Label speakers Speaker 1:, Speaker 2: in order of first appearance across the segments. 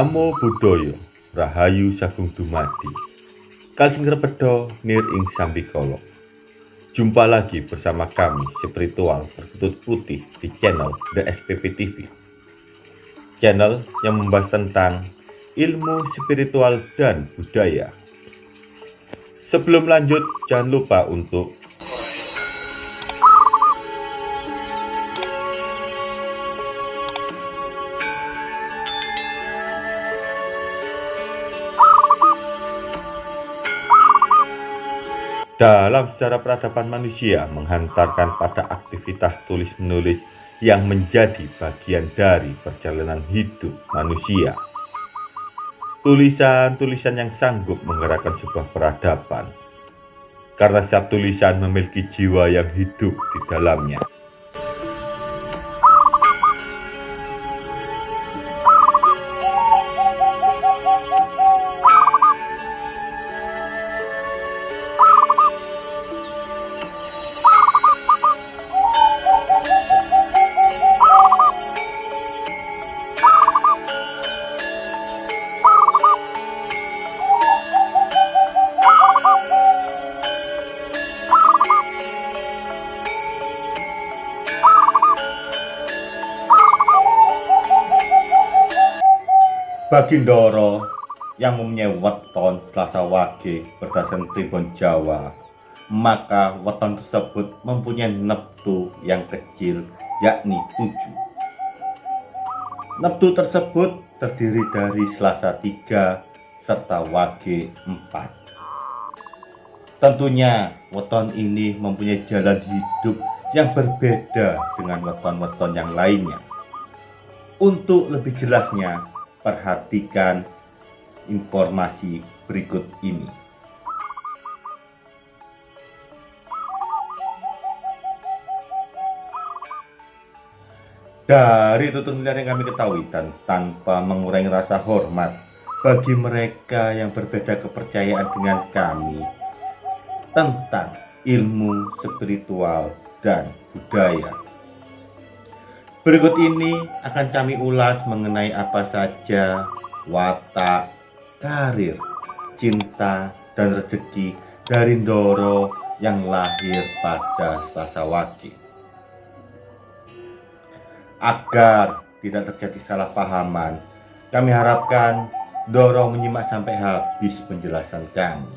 Speaker 1: Namo Buddhaya Rahayu Sagung Dumadi. Kalsing Repedo Nir Ing Sambikolo. Jumpa lagi bersama kami spiritual berkutut putih di channel The SPP TV Channel yang membahas tentang ilmu spiritual dan budaya. Sebelum lanjut jangan lupa untuk dalam sejarah peradaban manusia menghantarkan pada aktivitas tulis-menulis yang menjadi bagian dari perjalanan hidup manusia. Tulisan-tulisan yang sanggup menggerakkan sebuah peradaban, karena setiap tulisan memiliki jiwa yang hidup di dalamnya. Bagi Ndoro yang mempunyai weton Selasa Wage berdasarkan tribun Jawa, maka weton tersebut mempunyai neptu yang kecil yakni 7. Neptu tersebut terdiri dari Selasa 3 serta Wage 4. Tentunya weton ini mempunyai jalan hidup yang berbeda dengan weton-weton yang lainnya. Untuk lebih jelasnya, perhatikan informasi berikut ini. Dari tutur yang kami ketahui dan tanpa mengurangi rasa hormat bagi mereka yang berbeda kepercayaan dengan kami tentang ilmu spiritual dan budaya Berikut ini akan kami ulas mengenai apa saja watak, karir, cinta, dan rezeki dari Ndoro yang lahir pada Selasa Wage. Agar tidak terjadi salah pahaman, kami harapkan Ndoro menyimak sampai habis penjelasan kami.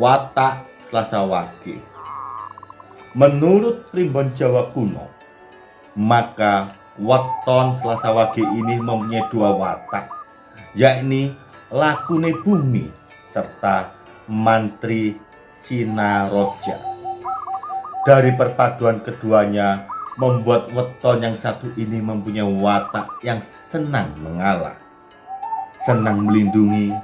Speaker 1: Watak Selasa Wage. Menurut primbon Jawa kuno, maka weton Selasa Wage ini mempunyai dua watak, yakni lakune bumi serta mantri Sinaroja. Dari perpaduan keduanya membuat weton yang satu ini mempunyai watak yang senang mengalah, senang melindungi,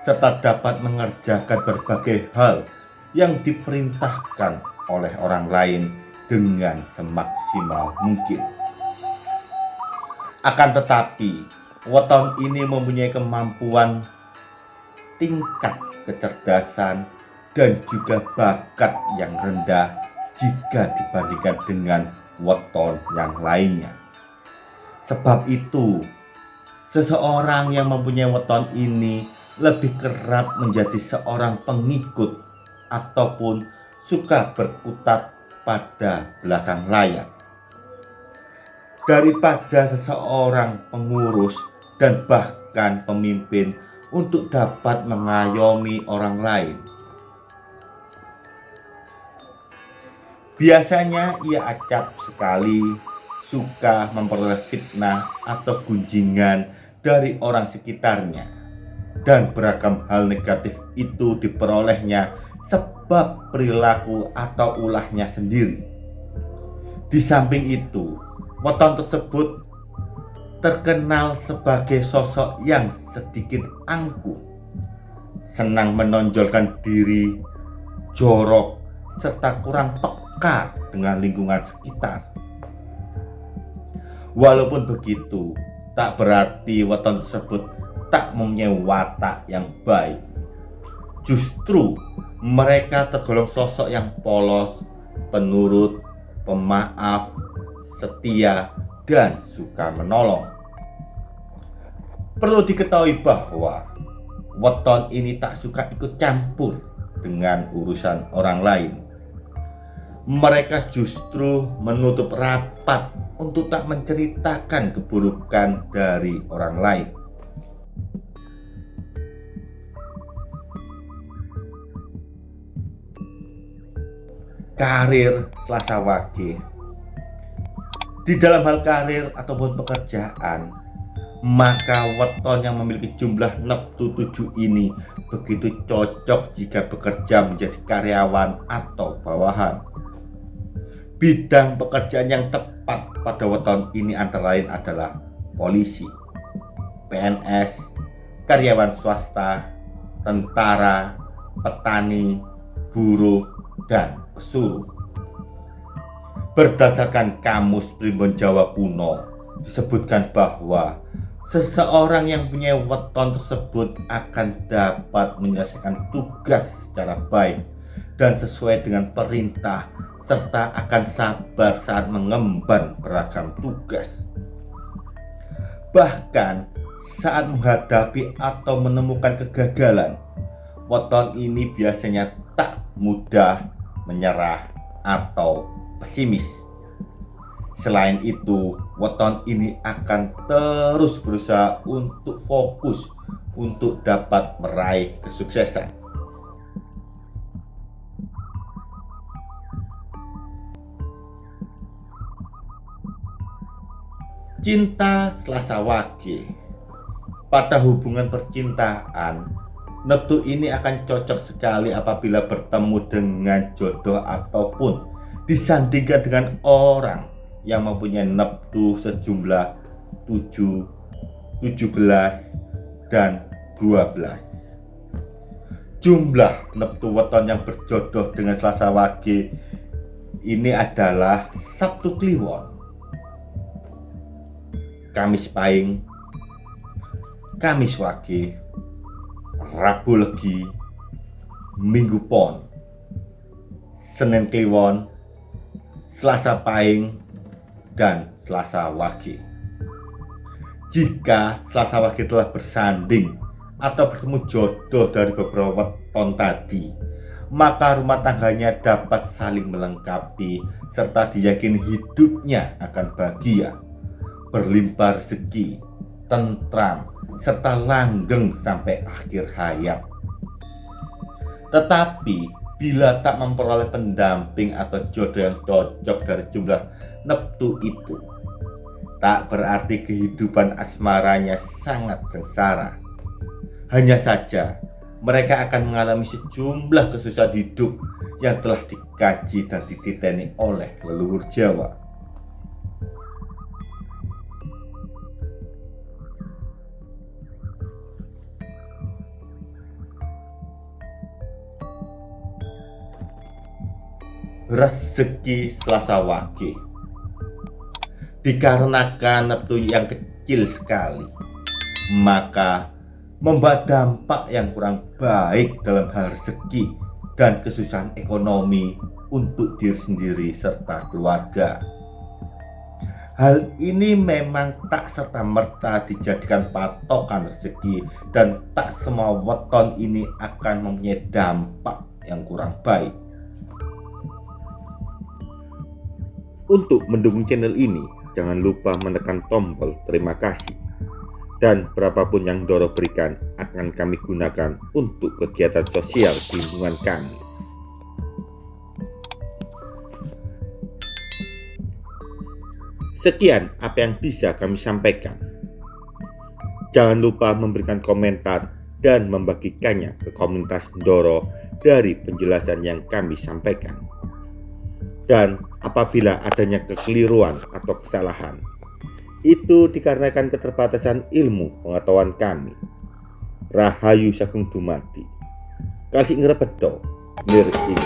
Speaker 1: serta dapat mengerjakan berbagai hal yang diperintahkan oleh orang lain dengan semaksimal mungkin. Akan tetapi, weton ini mempunyai kemampuan tingkat kecerdasan dan juga bakat yang rendah jika dibandingkan dengan weton yang lainnya. Sebab itu, seseorang yang mempunyai weton ini lebih kerap menjadi seorang pengikut ataupun suka berkutat pada belakang layar daripada seseorang pengurus dan bahkan pemimpin untuk dapat mengayomi orang lain. Biasanya ia acap sekali suka memperoleh fitnah atau gunjingan dari orang sekitarnya dan beragam hal negatif itu diperolehnya sebab perilaku atau ulahnya sendiri. Di samping itu, weton tersebut terkenal sebagai sosok yang sedikit angkuh, senang menonjolkan diri, jorok, serta kurang peka dengan lingkungan sekitar. Walaupun begitu, tak berarti weton tersebut tak mempunyai watak yang baik. Justru mereka tergolong sosok yang polos penurut, pemaaf, setia, dan suka menolong. Perlu diketahui bahwa weton ini tak suka ikut campur dengan urusan orang lain. Mereka justru menutup rapat untuk tak menceritakan keburukan dari orang lain. Karir Selasa Wage Di dalam hal karir ataupun pekerjaan maka weton yang memiliki jumlah neptu 7 ini begitu cocok jika bekerja menjadi karyawan atau bawahan. Bidang pekerjaan yang tepat pada weton ini antara lain adalah polisi, PNS, karyawan swasta, tentara, petani, buruh, dan pesuruh. Berdasarkan kamus Primbon Jawa kuno, disebutkan bahwa seseorang yang punya weton tersebut akan dapat menyelesaikan tugas secara baik dan sesuai dengan perintah serta akan sabar saat mengemban beragam tugas. Bahkan saat menghadapi atau menemukan kegagalan, weton ini biasanya tak mudah menyerah atau pesimis. Selain itu, weton ini akan terus berusaha untuk fokus untuk dapat meraih kesuksesan. Cinta Selasa Wage Pada hubungan percintaan Neptu ini akan cocok sekali apabila bertemu dengan jodoh ataupun disandingkan dengan orang yang mempunyai neptu sejumlah 7, 17, dan 12. Jumlah neptu weton yang berjodoh dengan Selasa Wage ini adalah Sabtu Kliwon, Kamis Pahing, Kamis Wage, Rabu Legi, Minggu Pon, Senin Kliwon, Selasa Pahing, dan Selasa Wage. Jika Selasa Wage telah bersanding atau bertemu jodoh dari beberapa ton tadi, maka rumah tangganya dapat saling melengkapi serta diyakini hidupnya akan bahagia, berlimpah rezeki, tentram, serta langgeng sampai akhir hayat. Tetapi bila tak memperoleh pendamping atau jodoh yang cocok dari jumlah neptu itu tak berarti kehidupan asmaranya sangat sengsara hanya saja mereka akan mengalami sejumlah kesusahan hidup yang telah dikaji dan dititeni oleh leluhur Jawa rezeki Selasa Wage dikarenakan neptu yang kecil sekali maka membawa dampak yang kurang baik dalam hal rezeki dan kesusahan ekonomi untuk diri sendiri serta keluarga Hal ini memang tak serta-merta dijadikan patokan rezeki dan tak semua weton ini akan mempunyai dampak yang kurang baik. Untuk mendukung channel ini, jangan lupa menekan tombol terima kasih. Dan berapapun yang Doro berikan akan kami gunakan untuk kegiatan sosial di lingkungan kami. Sekian apa yang bisa kami sampaikan. Jangan lupa memberikan komentar dan membagikannya ke komunitas Doro dari penjelasan yang kami sampaikan dan apabila adanya kekeliruan atau kesalahan. Itu dikarenakan keterbatasan ilmu pengetahuan kami. Rahayu Sagung Dumadi. Kasih ngrebedo, nir ing